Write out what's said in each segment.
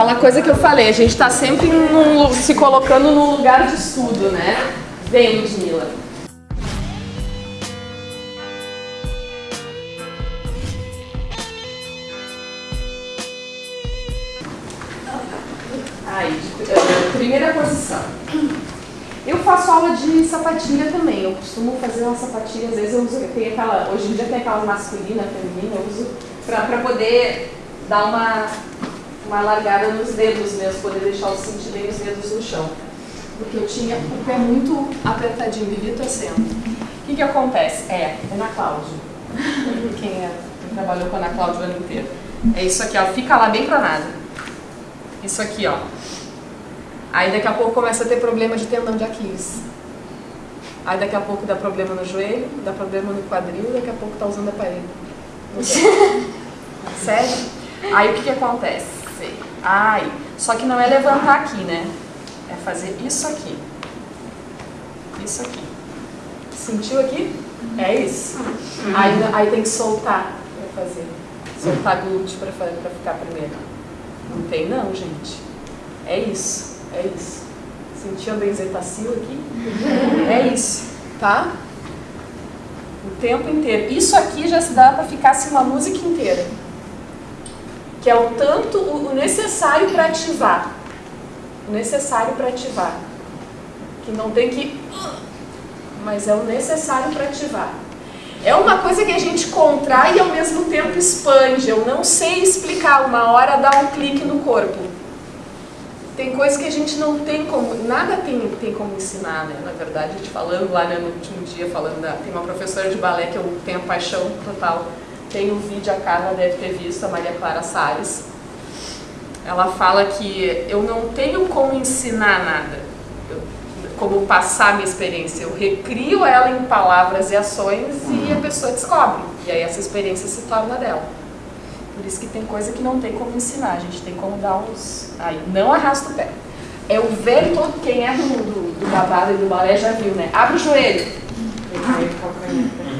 Aquela coisa que eu falei, a gente está sempre num, se colocando num lugar de estudo, né? Vem, Ludmilla. Aí, eh, primeira posição. Eu faço aula de sapatilha também. Eu costumo fazer uma sapatilha, às vezes eu uso, tem aquela, hoje em dia tem aquela masculina, feminina, eu uso para poder dar uma, uma largada nos dedos mesmo, poder deixar os sentir bem os dedos no chão. Porque eu tinha o pé muito apertadinho, vivia torcendo. O que, que acontece? É, é na Cláudia. Quem, é, quem trabalhou com a Ana Cláudia o ano inteiro. É isso aqui, ó, fica lá bem pra nada. Isso aqui, ó. Aí daqui a pouco começa a ter problema de tendão de Aquiles. Aí daqui a pouco dá problema no joelho, dá problema no quadril, daqui a pouco tá usando a parede. Sério? Aí o que que acontece? Ai, só que não é levantar aqui, né? É fazer isso aqui. Isso aqui. Sentiu aqui? É isso. Aí, aí tem que soltar para fazer. Soltar glúteo para ficar primeiro. Não tem não, gente. É isso. É isso. Sentiu a benzetacil aqui? É isso, tá? O tempo inteiro. Isso aqui já se dá para ficar assim uma música inteira. Que é o tanto, o necessário para ativar. O necessário para ativar. Que não tem que... Mas é o necessário para ativar. É uma coisa que a gente contrai e ao mesmo tempo expande. Eu não sei explicar. Uma hora dá um clique no corpo. Tem coisas que a gente não tem como, nada tem, tem como ensinar, né? Na verdade, a gente falando lá né, no último dia, falando da, tem uma professora de balé que eu tenho paixão total. Tem um vídeo, a Carla deve ter visto, a Maria Clara Salles. Ela fala que eu não tenho como ensinar nada, eu, como passar a minha experiência. Eu recrio ela em palavras e ações e a pessoa descobre. E aí essa experiência se torna dela. Por isso que tem coisa que não tem como ensinar, a gente tem como dar uns... Aí, não arrasta o pé. É o velho todo, quem é do, do, do babado e do balé já viu, né? Abre o joelho.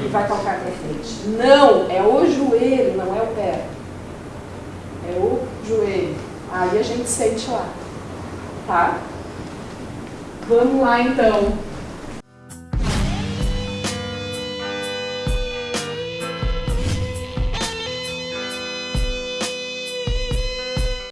E vai calcar para frente. Não, é o joelho, não é o pé. É o joelho. Aí a gente sente lá. Tá? Vamos lá então.